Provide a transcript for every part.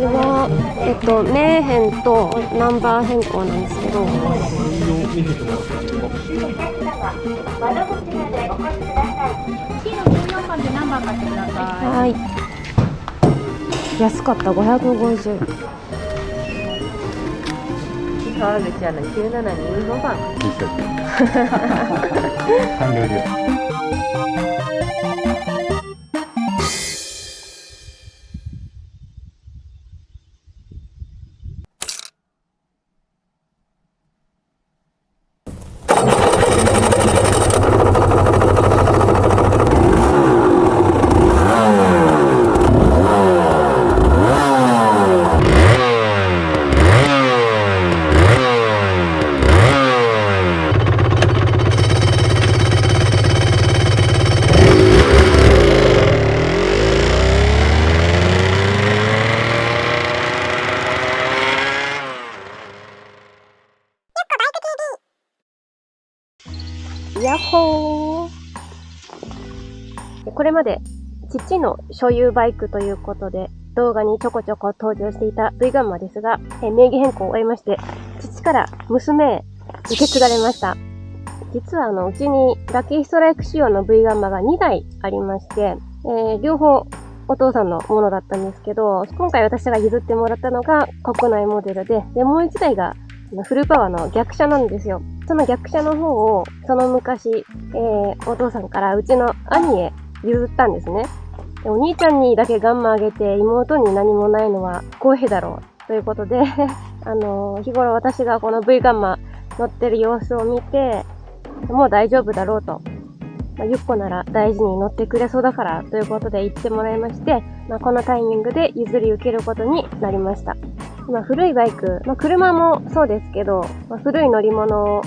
ちは、えっと、名編とナンバー変更なんですけど。はい。安かった、550。川口アナ972番。完了 です。やっほーこれまで父の所有バイクということで動画にちょこちょこ登場していた V ガンマですが、え名義変更を終えまして、父から娘へ受け継がれました。実はあの、うちにラッキーストライク仕様の V ガンマが2台ありまして、えー、両方お父さんのものだったんですけど、今回私が譲ってもらったのが国内モデルで、で、もう1台がフルパワーの逆車なんですよ。その逆車の方を、その昔、えー、お父さんからうちの兄へ譲ったんですね。でお兄ちゃんにだけガンマあげて妹に何もないのは不公平だろう。ということで あのー、日頃私がこの V ガンマ乗ってる様子を見て、もう大丈夫だろうと。ま、ゆっこなら大事に乗ってくれそうだからということで言ってもらいまして、まあ、このタイミングで譲り受けることになりました。まあ、古いバイク、まあ、車もそうですけど、まあ、古い乗り物を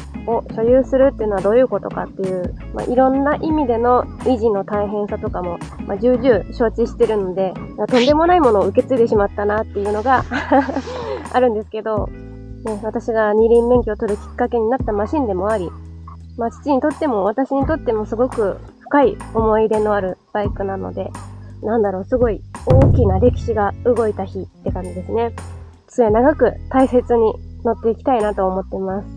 所有するっていうのはどういうことかっていう、まあ、いろんな意味での維持の大変さとかも、まあ、重々承知してるので、まとんでもないものを受け継いでしまったなっていうのが あるんですけど、ね、私が二輪免許を取るきっかけになったマシンでもあり、まあ、父にとっても私にとってもすごく深い思い入れのあるバイクなので、なんだろう、すごい大きな歴史が動いた日って感じですね。末長く大切に乗っていきたいなと思っています。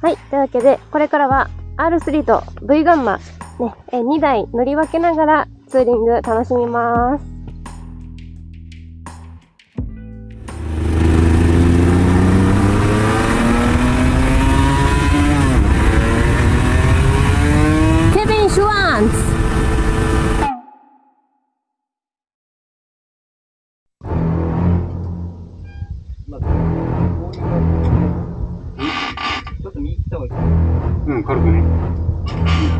はい。というわけで、これからは R3 と V ガンマ、ね、え2台乗り分けながらツーリング楽しみます。Kevin Schwanz! った方がいいうん、軽くね。